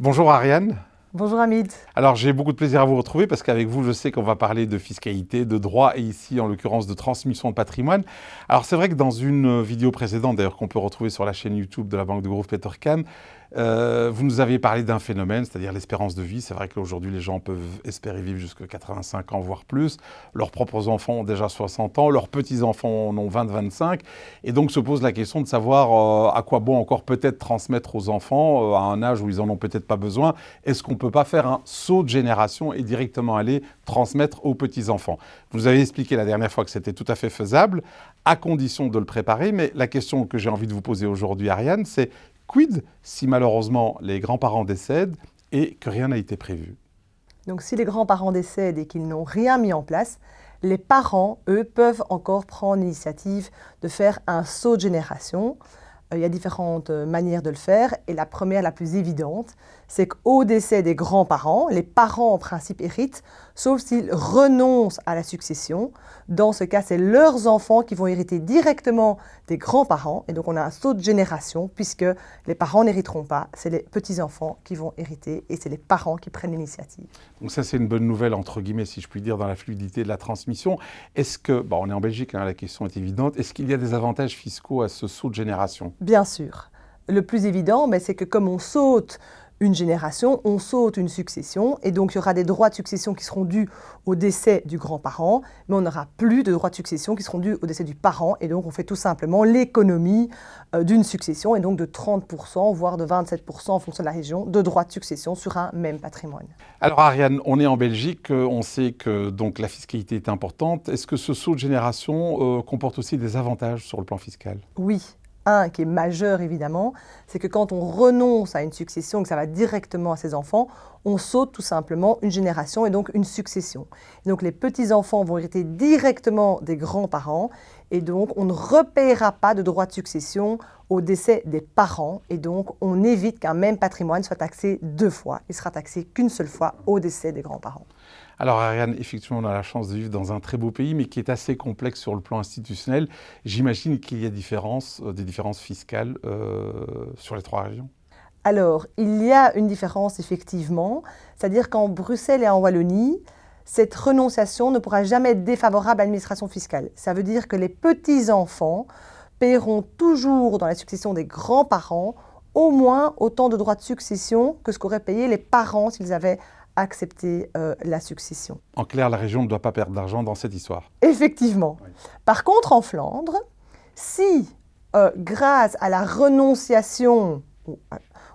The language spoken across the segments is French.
Bonjour Ariane. Bonjour Hamid. Alors j'ai beaucoup de plaisir à vous retrouver parce qu'avec vous je sais qu'on va parler de fiscalité, de droit et ici en l'occurrence de transmission de patrimoine. Alors c'est vrai que dans une vidéo précédente d'ailleurs qu'on peut retrouver sur la chaîne YouTube de la banque de groupe Petercam, euh, vous nous aviez parlé d'un phénomène, c'est-à-dire l'espérance de vie. C'est vrai qu'aujourd'hui, les gens peuvent espérer vivre jusqu'à 85 ans, voire plus. Leurs propres enfants ont déjà 60 ans, leurs petits-enfants en ont 20-25. Et donc se pose la question de savoir euh, à quoi bon encore peut-être transmettre aux enfants euh, à un âge où ils en ont peut-être pas besoin. Est-ce qu'on peut pas faire un saut de génération et directement aller transmettre aux petits-enfants Vous avez expliqué la dernière fois que c'était tout à fait faisable, à condition de le préparer. Mais la question que j'ai envie de vous poser aujourd'hui, Ariane, c'est Quid si malheureusement les grands-parents décèdent et que rien n'a été prévu? Donc si les grands-parents décèdent et qu'ils n'ont rien mis en place, les parents, eux, peuvent encore prendre l'initiative de faire un saut de génération. Euh, il y a différentes euh, manières de le faire et la première, la plus évidente, c'est qu'au décès des grands-parents, les parents en principe héritent, sauf s'ils renoncent à la succession. Dans ce cas, c'est leurs enfants qui vont hériter directement des grands-parents et donc on a un saut de génération puisque les parents n'hériteront pas, c'est les petits-enfants qui vont hériter et c'est les parents qui prennent l'initiative. Donc ça c'est une bonne nouvelle entre guillemets si je puis dire dans la fluidité de la transmission. Est-ce que, bon on est en Belgique, hein, la question est évidente, est-ce qu'il y a des avantages fiscaux à ce saut de génération? Bien sûr. Le plus évident, c'est que comme on saute une génération, on saute une succession, et donc il y aura des droits de succession qui seront dus au décès du grand-parent, mais on n'aura plus de droits de succession qui seront dus au décès du parent, et donc on fait tout simplement l'économie euh, d'une succession, et donc de 30%, voire de 27% en fonction de la région, de droits de succession sur un même patrimoine. Alors Ariane, on est en Belgique, euh, on sait que donc, la fiscalité est importante. Est-ce que ce saut de génération euh, comporte aussi des avantages sur le plan fiscal? Oui, un qui est majeur évidemment, c'est que quand on renonce à une succession, que ça va directement à ses enfants, on saute tout simplement une génération et donc une succession. donc les petits-enfants vont hériter directement des grands-parents et donc on ne repayera pas de droit de succession au décès des parents et donc on évite qu'un même patrimoine soit taxé deux fois. Il sera taxé qu'une seule fois au décès des grands-parents. Alors Ariane, effectivement, on a la chance de vivre dans un très beau pays, mais qui est assez complexe sur le plan institutionnel. J'imagine qu'il y a euh, des différences fiscales euh, sur les trois régions. Alors, il y a une différence effectivement, c'est-à-dire qu'en Bruxelles et en Wallonie, cette renonciation ne pourra jamais être défavorable à l'administration fiscale. Ça veut dire que les petits-enfants paieront toujours dans la succession des grands-parents au moins autant de droits de succession que ce qu'auraient payé les parents s'ils avaient accepté euh, la succession. En clair, la région ne doit pas perdre d'argent dans cette histoire. Effectivement. Par contre, en Flandre, si, euh, grâce à la renonciation,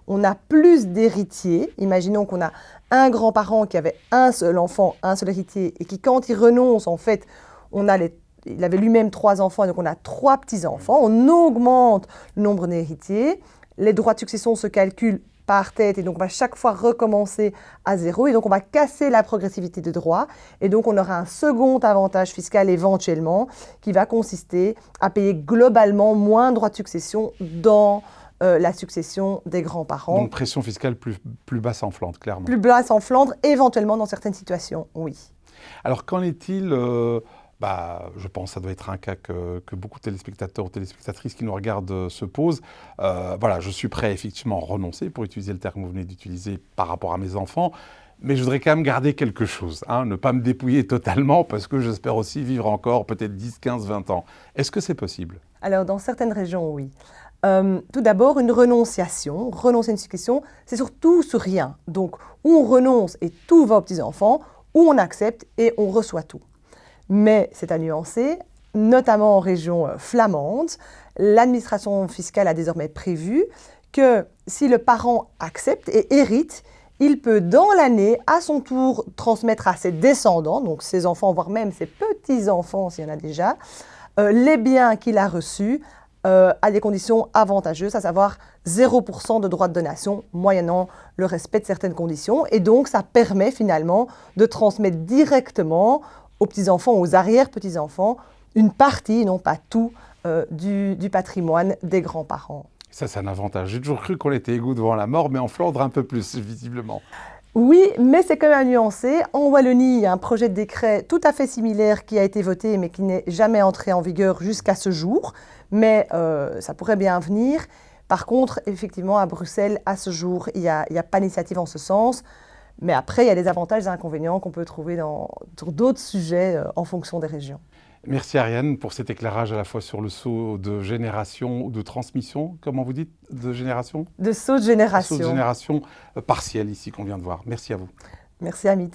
on a plus d'héritiers, imaginons qu'on a un grand-parent qui avait un seul enfant, un seul héritier, et qui, quand il renonce, en fait, on a les il avait lui-même trois enfants, donc on a trois petits-enfants. On augmente le nombre d'héritiers. Les droits de succession se calculent par tête et donc on va chaque fois recommencer à zéro et donc on va casser la progressivité des droits et donc on aura un second avantage fiscal éventuellement qui va consister à payer globalement moins de droits de succession dans euh, la succession des grands-parents. Donc pression fiscale plus, plus basse en Flandre, clairement. Plus basse en Flandre, éventuellement dans certaines situations, oui. Alors qu'en est-il euh, bah, je pense que ça doit être un cas que, beaucoup de téléspectateurs ou téléspectatrices qui nous regardent euh, se posent. Euh, voilà, je suis prêt effectivement à renoncer, pour utiliser le terme que vous venez d'utiliser, par rapport à mes enfants, mais je voudrais quand même garder quelque chose, hein, ne pas me dépouiller totalement, parce que j'espère aussi vivre encore peut-être 10, 15, 20 ans. Est-ce que c'est possible? Alors, dans certaines régions, oui. Euh, tout d'abord, une renonciation, renoncer à une succession, c'est surtout sur rien. Donc, où on renonce et tout va aux petits-enfants, ou on accepte et on reçoit tout mais c'est à nuancer, notamment en région euh, flamande. L'administration fiscale a désormais prévu que si le parent accepte et hérite, il peut dans l'année, à son tour, transmettre à ses descendants, donc ses enfants, voire même ses petits-enfants s'il y en a déjà, euh, les biens qu'il a reçus euh, à des conditions avantageuses, à savoir 0% de droit de donation, moyennant le respect de certaines conditions. Et donc, ça permet finalement de transmettre directement aux petits-enfants, aux arrière-petits-enfants, une partie, non pas tout, euh, du, patrimoine des grands-parents. Ça, c'est un avantage. J'ai toujours cru qu'on était égaux devant la mort, mais en Flandre, un peu plus, visiblement. Oui, mais c'est quand même à nuancer. En Wallonie, il y a un projet de décret tout à fait similaire qui a été voté, mais qui n'est jamais entré en vigueur jusqu'à ce jour. Mais euh, ça pourrait bien venir. Par contre, effectivement, à Bruxelles, à ce jour, il n'y a, a, pas d'initiative en ce sens. Mais après, il y a des avantages et des inconvénients qu'on peut trouver dans, sur d'autres sujets euh, en fonction des régions. Merci Ariane pour cet éclairage à la fois sur le saut de génération ou de transmission, comment vous dites, de génération? De saut de génération. De saut de génération partiel ici qu'on vient de voir. Merci à vous. Merci Amit.